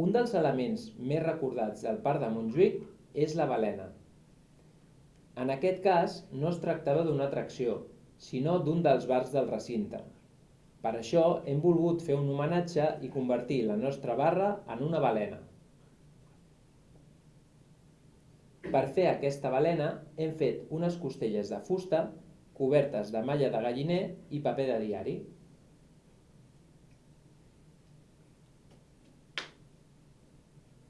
Un dels elements més recordats del parc de Montjuïc és la balena. En aquest cas, no es tractava d'una atracció, sinó d'un dels bars del recinte. Per això hem volgut fer un homenatge i convertir la nostra barra en una balena. Per fer aquesta balena hem fet unes costelles de fusta cobertes de malla de galliner i paper de diari.